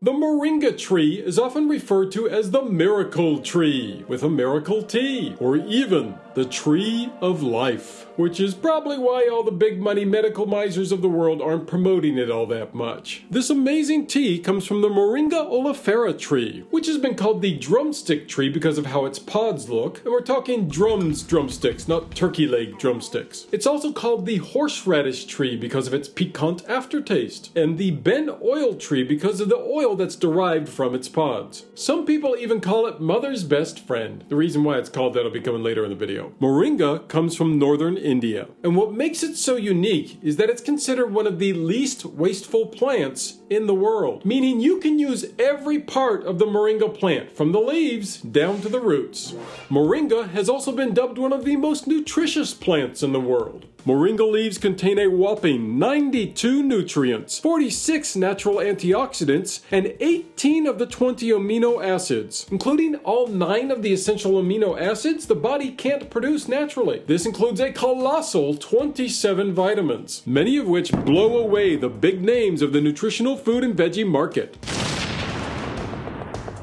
The moringa tree is often referred to as the miracle tree with a miracle tea, or even the tree of life, which is probably why all the big money medical misers of the world aren't promoting it all that much. This amazing tea comes from the Moringa oleifera tree, which has been called the drumstick tree because of how its pods look, and we're talking drums drumsticks, not turkey leg drumsticks. It's also called the horseradish tree because of its piquant aftertaste, and the ben oil tree because of the oil that's derived from its pods. Some people even call it mother's best friend. The reason why it's called that will be coming later in the video. Moringa comes from northern India, and what makes it so unique is that it's considered one of the least wasteful plants in the world, meaning you can use every part of the moringa plant, from the leaves down to the roots. Moringa has also been dubbed one of the most nutritious plants in the world. Moringa leaves contain a whopping 92 nutrients, 46 natural antioxidants, and 18 of the 20 amino acids. Including all 9 of the essential amino acids the body can't produce naturally. This includes a colossal 27 vitamins, many of which blow away the big names of the nutritional food and veggie market.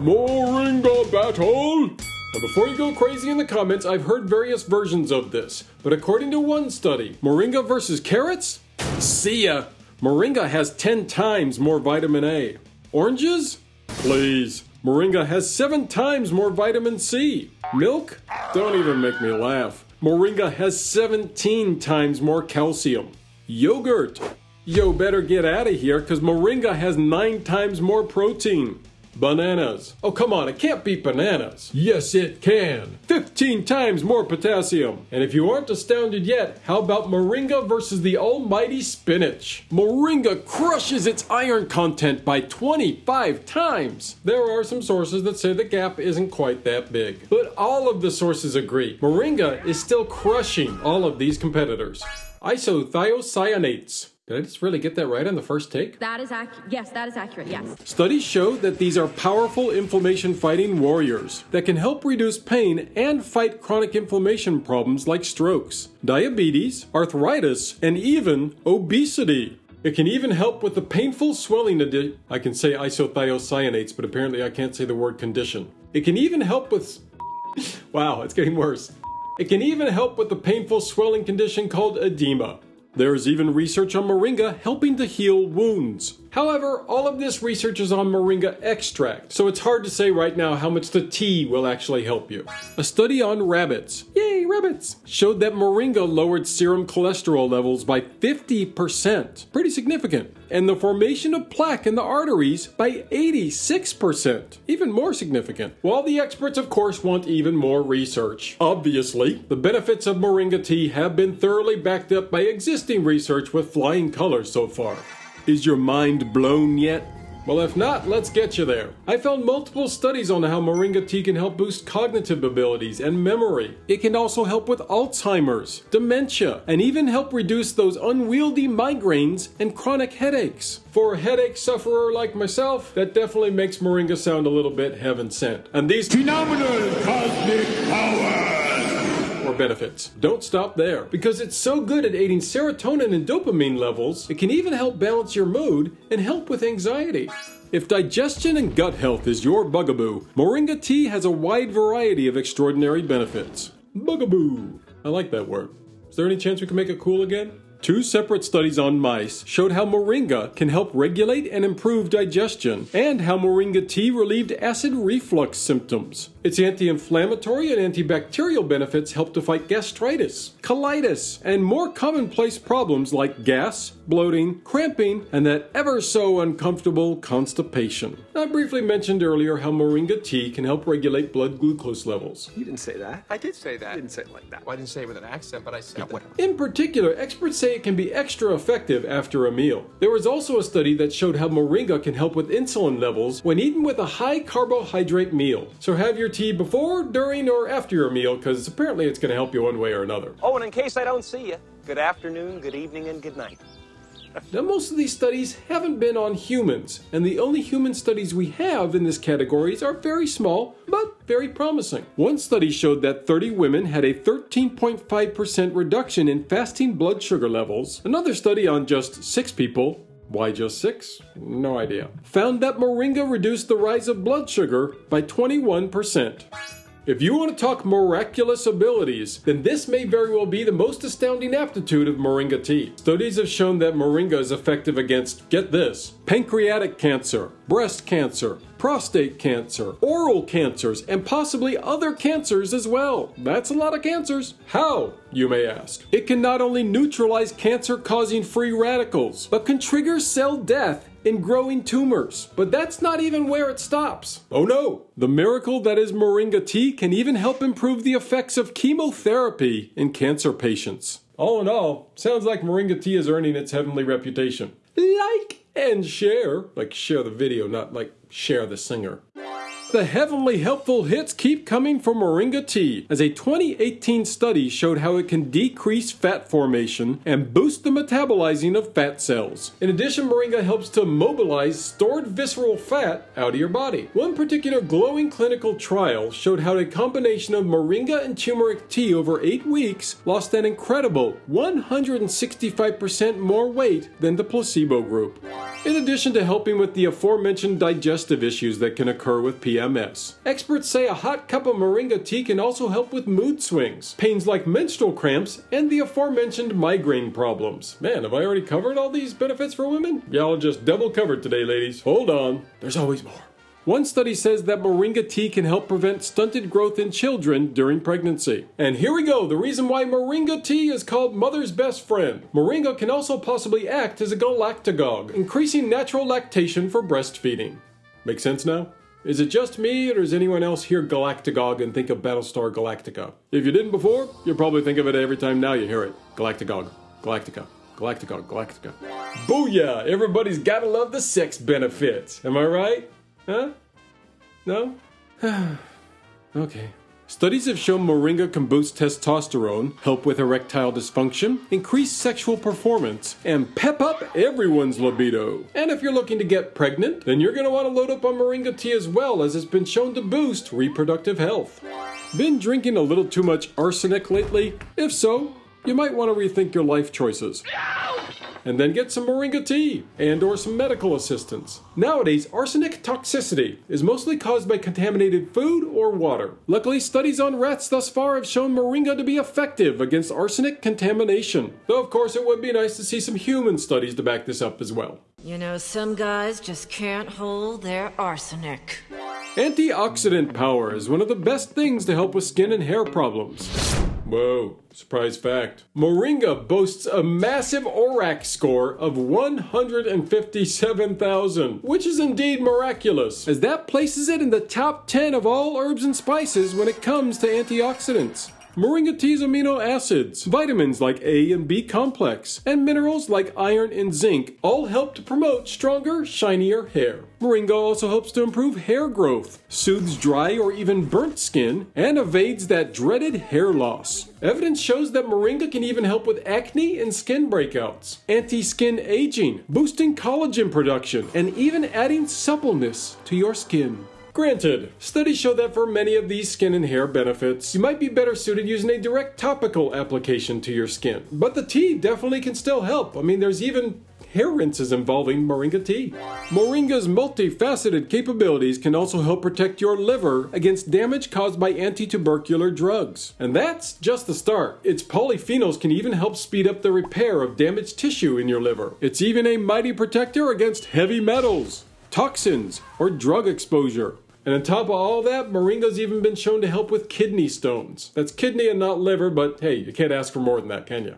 Moringa battle! Now, before you go crazy in the comments, I've heard various versions of this, but according to one study, Moringa versus carrots? See ya! Moringa has 10 times more vitamin A. Oranges? Please. Moringa has 7 times more vitamin C. Milk? Don't even make me laugh. Moringa has 17 times more calcium. Yogurt? Yo, better get out of here because Moringa has 9 times more protein. Bananas. Oh, come on, it can't be bananas. Yes, it can. 15 times more potassium. And if you aren't astounded yet, how about Moringa versus the almighty spinach? Moringa crushes its iron content by 25 times. There are some sources that say the gap isn't quite that big. But all of the sources agree. Moringa is still crushing all of these competitors. Isothiocyanates. Did I just really get that right on the first take? That is accurate. Yes, that is accurate. Yes. Studies show that these are powerful inflammation fighting warriors that can help reduce pain and fight chronic inflammation problems like strokes, diabetes, arthritis, and even obesity. It can even help with the painful swelling adi- I can say isothiocyanates, but apparently I can't say the word condition. It can even help with Wow, it's getting worse. It can even help with the painful swelling condition called edema. There is even research on moringa helping to heal wounds. However, all of this research is on moringa extract, so it's hard to say right now how much the tea will actually help you. A study on rabbits, yay showed that moringa lowered serum cholesterol levels by 50%, pretty significant, and the formation of plaque in the arteries by 86%, even more significant. While the experts of course want even more research. Obviously, the benefits of moringa tea have been thoroughly backed up by existing research with flying colors so far. Is your mind blown yet? Well, if not, let's get you there. I found multiple studies on how moringa tea can help boost cognitive abilities and memory. It can also help with Alzheimer's, dementia, and even help reduce those unwieldy migraines and chronic headaches. For a headache sufferer like myself, that definitely makes moringa sound a little bit heaven sent. And these phenomenal cosmic powers benefits. Don't stop there, because it's so good at aiding serotonin and dopamine levels, it can even help balance your mood and help with anxiety. If digestion and gut health is your bugaboo, Moringa tea has a wide variety of extraordinary benefits. Bugaboo. I like that word. Is there any chance we can make it cool again? Two separate studies on mice showed how moringa can help regulate and improve digestion, and how moringa tea relieved acid reflux symptoms. Its anti inflammatory and antibacterial benefits help to fight gastritis, colitis, and more commonplace problems like gas, bloating, cramping, and that ever so uncomfortable constipation. I briefly mentioned earlier how moringa tea can help regulate blood glucose levels. You didn't say that. I did say that. I didn't say it like that. Well, I didn't say it with an accent, but I said Yeah, that. whatever. In particular, experts say it can be extra effective after a meal. There was also a study that showed how moringa can help with insulin levels when eaten with a high carbohydrate meal. So have your tea before, during, or after your meal because apparently it's going to help you one way or another. Oh, and in case I don't see you, good afternoon, good evening, and good night. Now, most of these studies haven't been on humans, and the only human studies we have in this categories are very small, but very promising. One study showed that 30 women had a 13.5% reduction in fasting blood sugar levels. Another study on just 6 people Why just six? No idea. Found that moringa reduced the rise of blood sugar by 21%. If you want to talk miraculous abilities, then this may very well be the most astounding aptitude of Moringa tea. Studies have shown that Moringa is effective against, get this, pancreatic cancer, breast cancer, prostate cancer, oral cancers, and possibly other cancers as well. That's a lot of cancers. How, you may ask? It can not only neutralize cancer causing free radicals, but can trigger cell death in growing tumors. But that's not even where it stops. Oh no! The miracle that is Moringa tea can even help improve the effects of chemotherapy in cancer patients. All in all, sounds like Moringa tea is earning its heavenly reputation. Like and share. Like share the video, not like Cher the singer. The heavenly helpful hits keep coming from Moringa tea, as a 2018 study showed how it can decrease fat formation and boost the metabolizing of fat cells. In addition, Moringa helps to mobilize stored visceral fat out of your body. One particular glowing clinical trial showed how a combination of Moringa and turmeric tea over 8 weeks lost an incredible 165% more weight than the placebo group. In addition to helping with the aforementioned digestive issues that can occur with PMS, experts say a hot cup of moringa tea can also help with mood swings, pains like menstrual cramps, and the aforementioned migraine problems. Man, have I already covered all these benefits for women? Y'all just double covered today, ladies. Hold on, there's always more. One study says that moringa tea can help prevent stunted growth in children during pregnancy. And here we go the reason why moringa tea is called mother's best friend. Moringa can also possibly act as a galactagogue, increasing natural lactation for breastfeeding. Make sense now? Is it just me, or does anyone else hear Galactagogue and think of Battlestar Galactica? If you didn't before, you'll probably think of it every time now you hear it. Galactagogue. Galactica. Galactagogue. Galactica. Booyah! Everybody's gotta love the sex benefits. Am I right? Huh? No? okay. Studies have shown moringa can boost testosterone, help with erectile dysfunction, increase sexual performance, and pep up everyone's libido. And if you're looking to get pregnant, then you're going to want to load up on moringa tea as well, as it's been shown to boost reproductive health. Been drinking a little too much arsenic lately? If so, you might want to rethink your life choices and then get some moringa tea and or some medical assistance. Nowadays, arsenic toxicity is mostly caused by contaminated food or water. Luckily, studies on rats thus far have shown moringa to be effective against arsenic contamination. Though of course it would be nice to see some human studies to back this up as well. You know, some guys just can't hold their arsenic. Antioxidant power is one of the best things to help with skin and hair problems. Whoa, surprise fact. Moringa boasts a massive ORAC score of 157,000, which is indeed miraculous, as that places it in the top 10 of all herbs and spices when it comes to antioxidants. Moringa tea's amino acids, vitamins like A and B complex, and minerals like iron and zinc all help to promote stronger, shinier hair. Moringa also helps to improve hair growth, soothes dry or even burnt skin, and evades that dreaded hair loss. Evidence shows that Moringa can even help with acne and skin breakouts, anti skin aging, boosting collagen production, and even adding suppleness to your skin. Granted, studies show that for many of these skin and hair benefits, you might be better suited using a direct topical application to your skin. But the tea definitely can still help. I mean, there's even hair rinses involving moringa tea. Moringa's multifaceted capabilities can also help protect your liver against damage caused by anti-tubercular drugs. And that's just the start. Its polyphenols can even help speed up the repair of damaged tissue in your liver. It's even a mighty protector against heavy metals, toxins, or drug exposure. And on top of all that, moringa's even been shown to help with kidney stones. That's kidney and not liver, but hey, you can't ask for more than that, can you?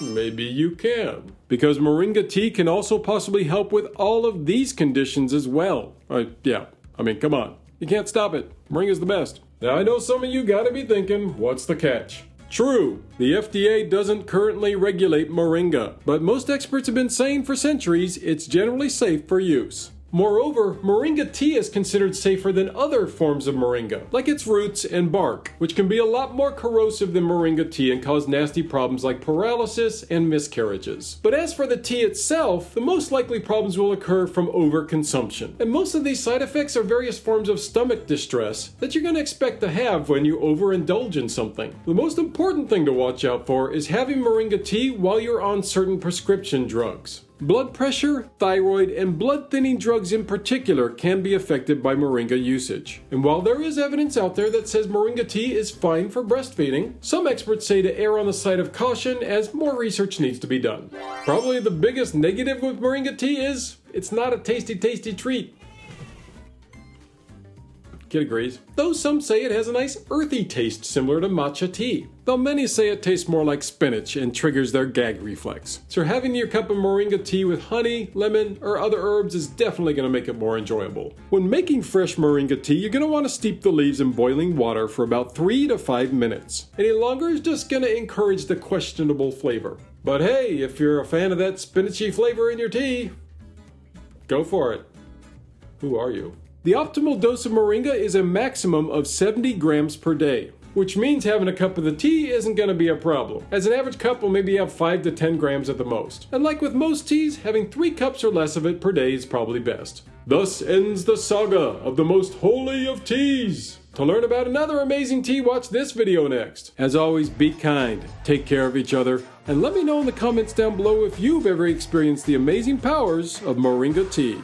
Maybe you can. Because moringa tea can also possibly help with all of these conditions as well. Uh, yeah, I mean, come on. You can't stop it. Moringa's the best. Now, I know some of you gotta be thinking, what's the catch? True, the FDA doesn't currently regulate moringa, but most experts have been saying for centuries it's generally safe for use. Moreover, moringa tea is considered safer than other forms of moringa, like its roots and bark, which can be a lot more corrosive than moringa tea and cause nasty problems like paralysis and miscarriages. But as for the tea itself, the most likely problems will occur from overconsumption. And most of these side effects are various forms of stomach distress that you're going to expect to have when you overindulge in something. The most important thing to watch out for is having moringa tea while you're on certain prescription drugs. Blood pressure, thyroid, and blood thinning drugs in particular can be affected by moringa usage. And while there is evidence out there that says moringa tea is fine for breastfeeding, some experts say to err on the side of caution as more research needs to be done. Probably the biggest negative with moringa tea is it's not a tasty, tasty treat. Kid agrees. Though some say it has a nice earthy taste similar to matcha tea. Though many say it tastes more like spinach and triggers their gag reflex. So having your cup of moringa tea with honey, lemon, or other herbs is definitely going to make it more enjoyable. When making fresh moringa tea, you're going to want to steep the leaves in boiling water for about 3 to 5 minutes. Any longer is just going to encourage the questionable flavor. But hey, if you're a fan of that spinachy flavor in your tea, go for it. Who are you? The optimal dose of moringa is a maximum of 70 grams per day, which means having a cup of the tea isn't going to be a problem, as an average cup will maybe have 5 to 10 grams at the most. And like with most teas, having 3 cups or less of it per day is probably best. Thus ends the saga of the most holy of teas. To learn about another amazing tea, watch this video next. As always, be kind, take care of each other, and let me know in the comments down below if you've ever experienced the amazing powers of moringa tea.